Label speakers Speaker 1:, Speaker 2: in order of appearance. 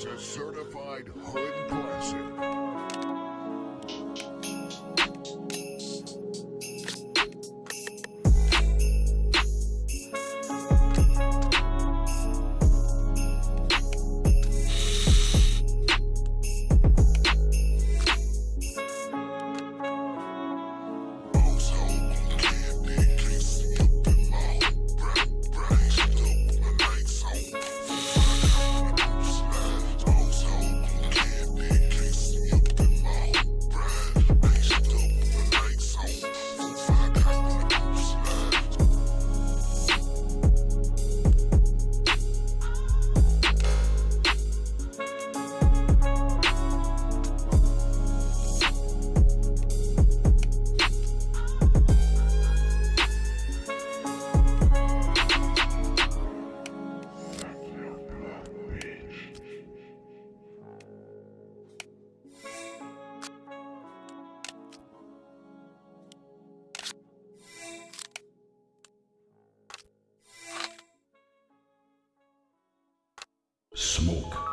Speaker 1: is a certified hood classic.
Speaker 2: Smoke.